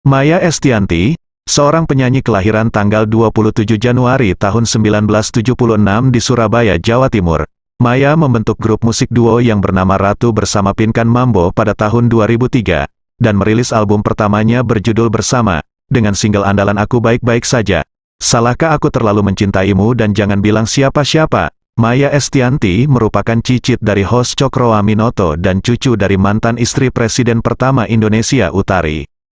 Maya Estianti, seorang penyanyi kelahiran tanggal 27 Januari tahun 1976 di Surabaya, Jawa Timur. Maya membentuk grup musik duo yang bernama Ratu bersama Pinkan Mambo pada tahun 2003, dan merilis album pertamanya berjudul Bersama, dengan single andalan Aku Baik-Baik Saja. Salahkah aku terlalu mencintaimu dan jangan bilang siapa-siapa? Maya Estianti merupakan cicit dari host Cokro Aminoto dan cucu dari mantan istri Presiden pertama Indonesia Utari.